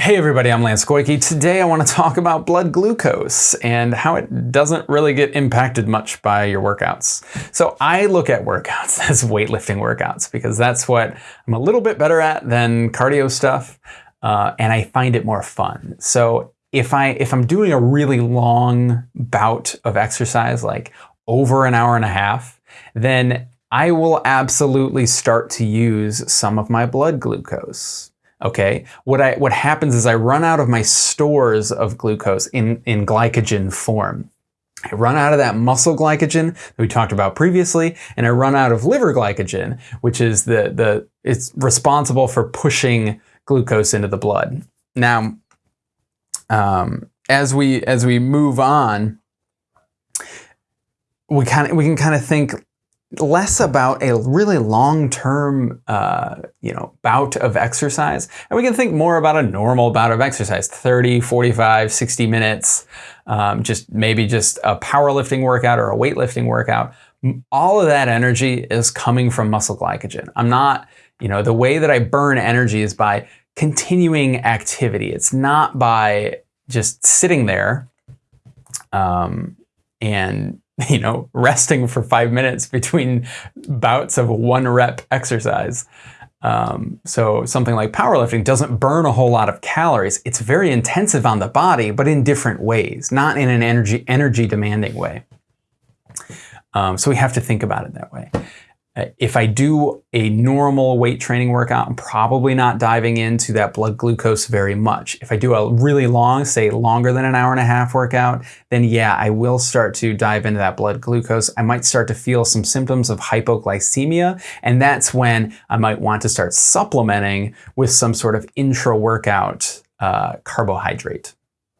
Hey everybody, I'm Lance Koike. Today I want to talk about blood glucose and how it doesn't really get impacted much by your workouts. So I look at workouts as weightlifting workouts because that's what I'm a little bit better at than cardio stuff uh, and I find it more fun. So if, I, if I'm doing a really long bout of exercise, like over an hour and a half, then I will absolutely start to use some of my blood glucose okay? What, I, what happens is I run out of my stores of glucose in, in glycogen form. I run out of that muscle glycogen that we talked about previously, and I run out of liver glycogen, which is the, the it's responsible for pushing glucose into the blood. Now, um, as we as we move on, we kind of we can kind of think less about a really long-term, uh, you know, bout of exercise. And we can think more about a normal bout of exercise, 30, 45, 60 minutes, um, just maybe just a powerlifting workout or a weightlifting workout. All of that energy is coming from muscle glycogen. I'm not, you know, the way that I burn energy is by continuing activity. It's not by just sitting there um, and you know, resting for five minutes between bouts of one rep exercise. Um, so something like powerlifting doesn't burn a whole lot of calories. It's very intensive on the body, but in different ways, not in an energy energy demanding way. Um, so we have to think about it that way. Uh, if I do a normal weight training workout, I'm probably not diving into that blood glucose very much. If I do a really long, say longer than an hour and a half workout, then yeah, I will start to dive into that blood glucose. I might start to feel some symptoms of hypoglycemia, and that's when I might want to start supplementing with some sort of intra-workout uh, carbohydrate.